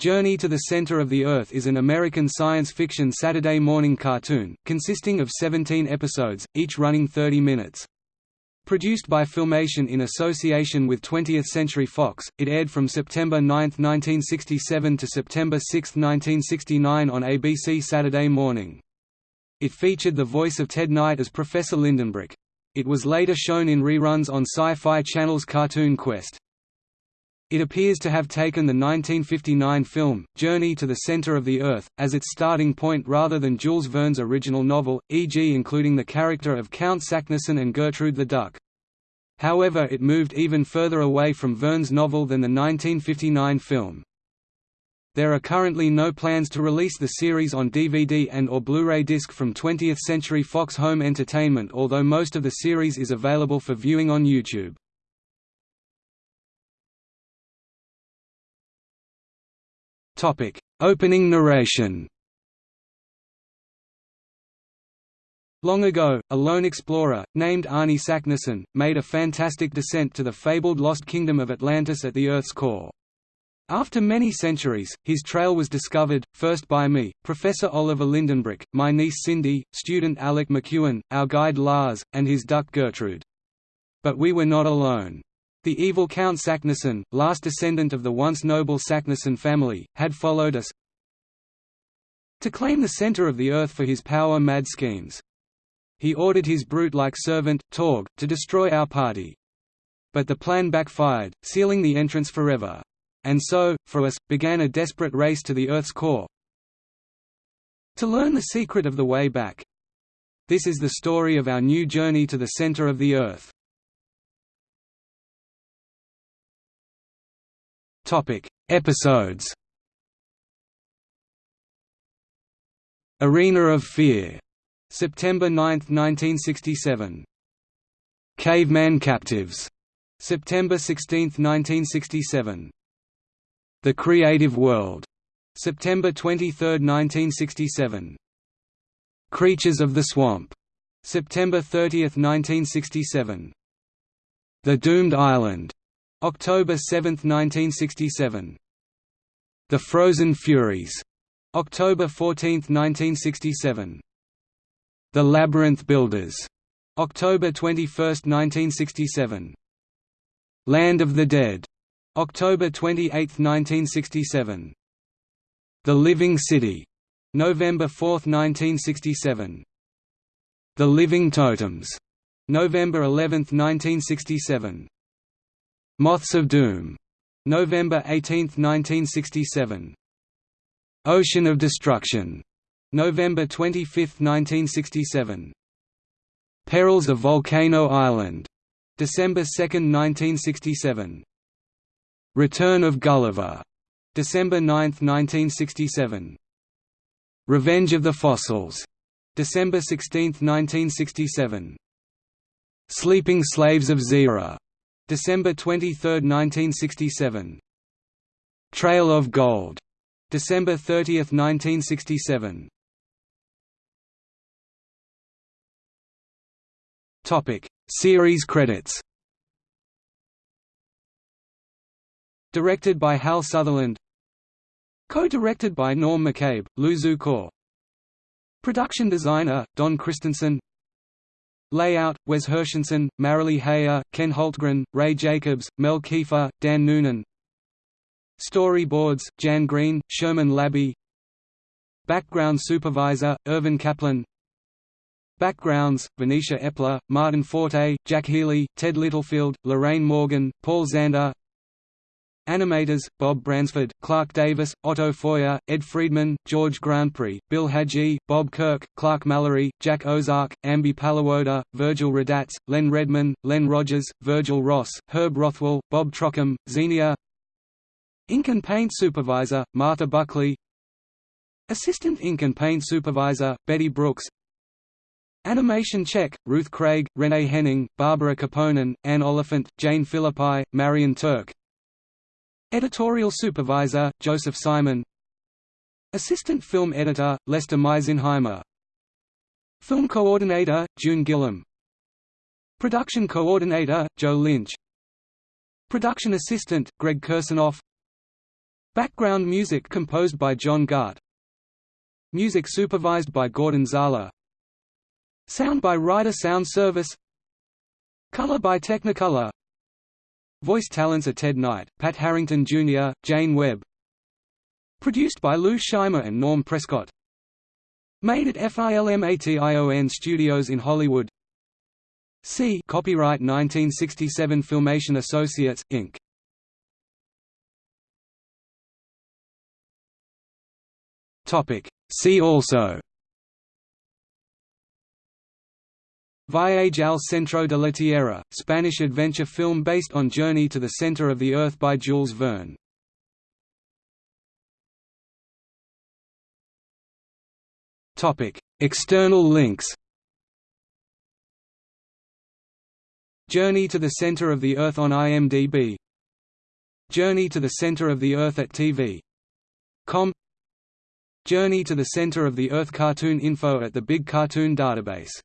Journey to the Center of the Earth is an American science fiction Saturday morning cartoon, consisting of 17 episodes, each running 30 minutes. Produced by Filmation in association with 20th Century Fox, it aired from September 9, 1967 to September 6, 1969 on ABC Saturday morning. It featured the voice of Ted Knight as Professor Lindenbrook. It was later shown in reruns on Sci-Fi Channel's Cartoon Quest. It appears to have taken the 1959 film, Journey to the Center of the Earth, as its starting point rather than Jules Verne's original novel, e.g. including the character of Count Saknussemm and Gertrude the Duck. However it moved even further away from Verne's novel than the 1959 film. There are currently no plans to release the series on DVD and or Blu-ray disc from 20th Century Fox Home Entertainment although most of the series is available for viewing on YouTube. Opening narration Long ago, a lone explorer, named Arne Saknussemm, made a fantastic descent to the fabled lost kingdom of Atlantis at the Earth's core. After many centuries, his trail was discovered, first by me, Professor Oliver Lindenbrook, my niece Cindy, student Alec McEwen, our guide Lars, and his duck Gertrude. But we were not alone. The evil Count Saknussemm, last descendant of the once noble Saknussemm family, had followed us to claim the center of the earth for his power-mad schemes. He ordered his brute-like servant, Torg, to destroy our party. But the plan backfired, sealing the entrance forever. And so, for us, began a desperate race to the Earth's core. To learn the secret of the way back. This is the story of our new journey to the center of the Earth. Topic: Episodes. Arena of Fear, September 9, 1967. Caveman Captives, September 16, 1967. The Creative World, September 23, 1967. Creatures of the Swamp, September 30, 1967. The Doomed Island, October 7, 1967. The Frozen Furies, October 14, 1967. The Labyrinth Builders, October 21, 1967. Land of the Dead, October 28, 1967. The Living City, November 4, 1967. The Living Totems, November 11, 1967. Moths of Doom, November 18, 1967. Ocean of Destruction, November 25, 1967. Perils of Volcano Island, December 2, 1967. Return of Gulliver, December 9, 1967. Revenge of the Fossils, December 16, 1967. Sleeping Slaves of Zira, December 23, 1967. Trail of Gold, December 30, 1967. Topic: Series credits. Directed by Hal Sutherland. Co-directed by Norm McCabe, Lou Zukor. Production designer Don Christensen. Layout: Wes Hershenson, Marilee Hayer, Ken Holtgren, Ray Jacobs, Mel Kieffer, Dan Noonan. Storyboards: Jan Green, Sherman Labby. Background supervisor: Irvin Kaplan. Backgrounds: Venetia Epler, Martin Forte, Jack Healy, Ted Littlefield, Lorraine Morgan, Paul Zander. Animators, Bob Bransford, Clark Davis, Otto Feuer, Ed Friedman, George Grandpré, Bill Hadji, Bob Kirk, Clark Mallory, Jack Ozark, Amby Paliwoda, Virgil Radatz, Len Redman, Len Rogers, Virgil Ross, Herb Rothwell, Bob Trockham, Xenia Ink and Paint Supervisor, Martha Buckley Assistant Ink and Paint Supervisor, Betty Brooks Animation Check, Ruth Craig, Renee Henning, Barbara Kaponen, Anne Oliphant, Jane Philippi, Marion Turk Editorial Supervisor, Joseph Simon Assistant Film Editor, Lester Meisenheimer Film Coordinator, June Gillam Production Coordinator, Joe Lynch Production Assistant, Greg Kursanoff Background music composed by John Gart. Music supervised by Gordon Zahler Sound by Ryder Sound Service. Color by Technicolor. Voice talents are Ted Knight, Pat Harrington Jr., Jane Webb. Produced by Lou Scheimer and Norm Prescott. Made at FILMATION Studios in Hollywood. C. Copyright 1967 Filmation Associates, Inc. Topic. See also Viaje al centro de la Tierra, Spanish adventure film based on Journey to the Center of the Earth by Jules Verne. External links Journey to the Center of the Earth on IMDb Journey to the Center of the Earth at TV.com Journey to the Center of the Earth cartoon info at the Big Cartoon Database